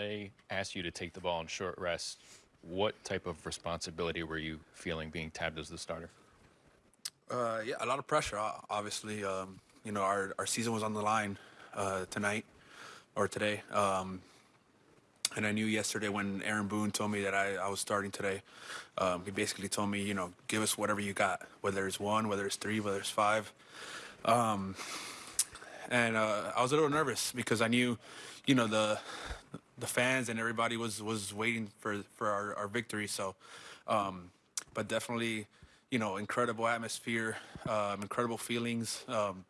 they asked you to take the ball in short rest, what type of responsibility were you feeling being tabbed as the starter? Uh, yeah, a lot of pressure. Obviously, um, you know our our season was on the line uh, tonight or today, um, and I knew yesterday when Aaron Boone told me that I, I was starting today. Um, he basically told me, you know, give us whatever you got, whether it's one, whether it's three, whether it's five. Um, and uh, I was a little nervous because I knew, you know, the the fans and everybody was was waiting for for our, our victory. So, um, but definitely, you know, incredible atmosphere, um, incredible feelings. Um,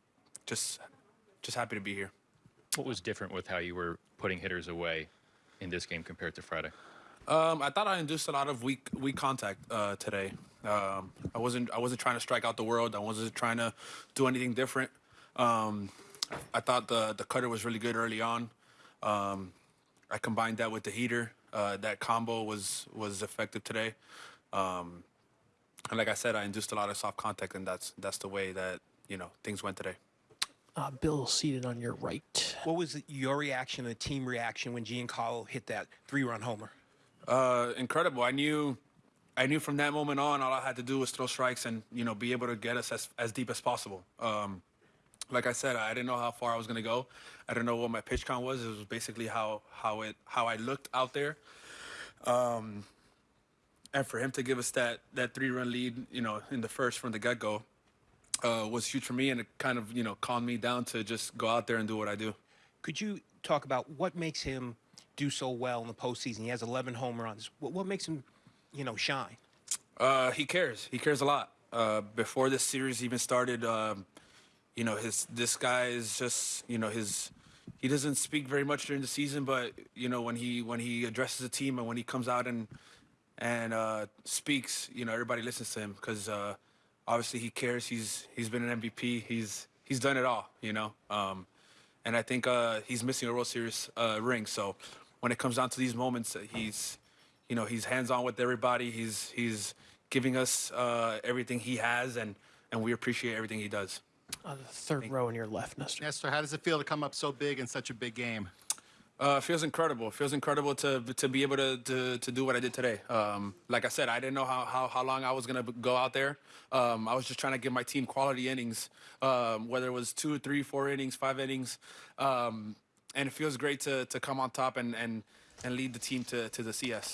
just just happy to be here. What was different with how you were putting hitters away in this game compared to Friday? Um, I thought I induced a lot of weak weak contact uh, today. Um, I wasn't I wasn't trying to strike out the world. I wasn't trying to do anything different. Um, I thought the the cutter was really good early on. Um, I combined that with the heater. Uh, that combo was was effective today. Um, and like I said, I induced a lot of soft contact, and that's that's the way that you know things went today. Uh, Bill seated on your right. What was your reaction, the team reaction, when Giancarlo hit that three-run homer? Uh, incredible. I knew, I knew from that moment on, all I had to do was throw strikes and you know be able to get us as, as deep as possible. Um, like I said, I didn't know how far I was gonna go. I didn't know what my pitch count was. It was basically how how it how I looked out there. Um, and for him to give us that that three run lead, you know, in the first from the get go, uh, was huge for me, and it kind of you know calmed me down to just go out there and do what I do. Could you talk about what makes him do so well in the postseason? He has 11 home runs. What, what makes him, you know, shine? Uh, he cares. He cares a lot. Uh, before this series even started, um, you know, his this guy is just, you know, his he doesn't speak very much during the season, but you know, when he when he addresses the team and when he comes out and and uh, speaks, you know, everybody listens to him because uh, obviously he cares. He's he's been an MVP. He's he's done it all, you know. Um, and I think uh, he's missing a World Series uh, ring. So when it comes down to these moments, uh, he's you know he's hands on with everybody. He's he's giving us uh, everything he has, and and we appreciate everything he does. Uh, the third row on your left, Nestor. Nestor, how does it feel to come up so big in such a big game? Uh, it feels incredible. It feels incredible to to be able to to, to do what I did today. Um, like I said, I didn't know how, how, how long I was gonna go out there. Um, I was just trying to give my team quality innings, um, whether it was two, three, four innings, five innings, um, and it feels great to to come on top and and and lead the team to to the CS.